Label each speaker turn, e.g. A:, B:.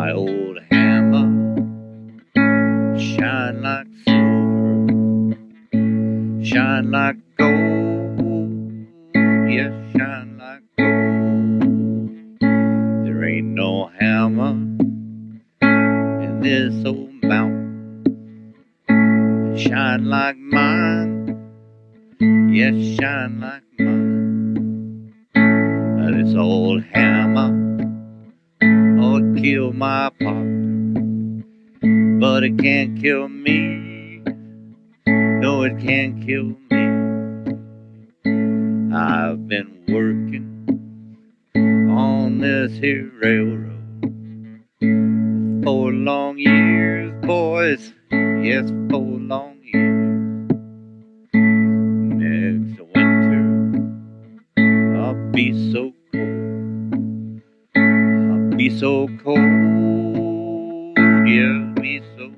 A: My old hammer shine like silver, shine like gold, yes, shine like gold. There ain't no hammer in this old mountain shine like mine, yes, shine like mine. This old hammer kill my partner, but it can't kill me. No, it can't kill me. I've been working on this here railroad for long years, boys. Yes, for long years. Next winter, I'll be so be so cold, yeah, be so